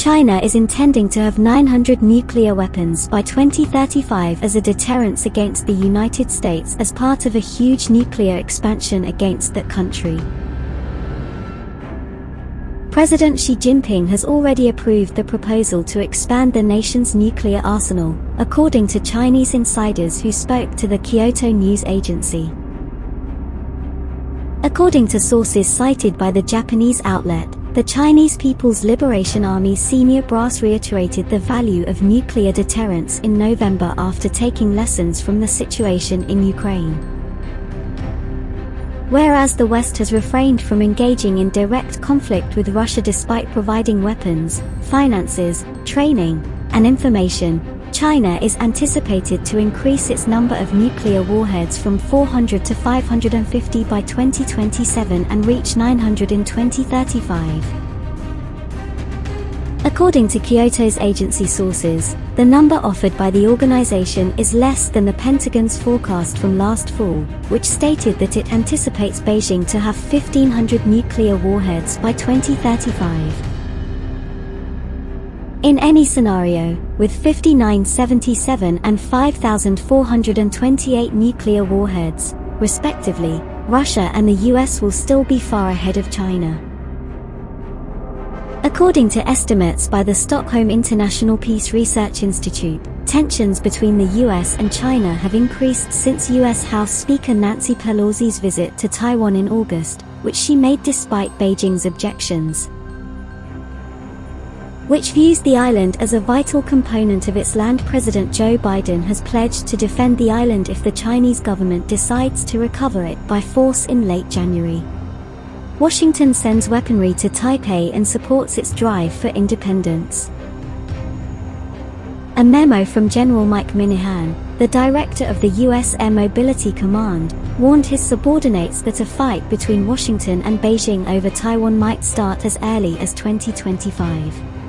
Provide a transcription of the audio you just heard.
China is intending to have 900 nuclear weapons by 2035 as a deterrence against the United States as part of a huge nuclear expansion against that country. President Xi Jinping has already approved the proposal to expand the nation's nuclear arsenal, according to Chinese insiders who spoke to the Kyodo News Agency. According to sources cited by the Japanese outlet, the Chinese People's Liberation Army senior brass reiterated the value of nuclear deterrence in November after taking lessons from the situation in Ukraine. Whereas the West has refrained from engaging in direct conflict with Russia despite providing weapons, finances, training, and information, China is anticipated to increase its number of nuclear warheads from 400 to 550 by 2027 and reach 900 in 2035. According to Kyodo's agency sources, the number offered by the organization is less than the Pentagon's forecast from last fall, which stated that it anticipates Beijing to have 1,500 nuclear warheads by 2035. In any scenario, with 5977 and 5428 nuclear warheads, respectively, Russia and the US will still be far ahead of China. According to estimates by the Stockholm International Peace Research Institute, tensions between the US and China have increased since US House Speaker Nancy Pelosi's visit to Taiwan in August, which she made despite Beijing's objections which views the island as a vital component of its land President Joe Biden has pledged to defend the island if the Chinese government decides to recover it by force in late January. Washington sends weaponry to Taipei and supports its drive for independence. A memo from General Mike Minihan, the director of the US Air Mobility Command, warned his subordinates that a fight between Washington and Beijing over Taiwan might start as early as 2025.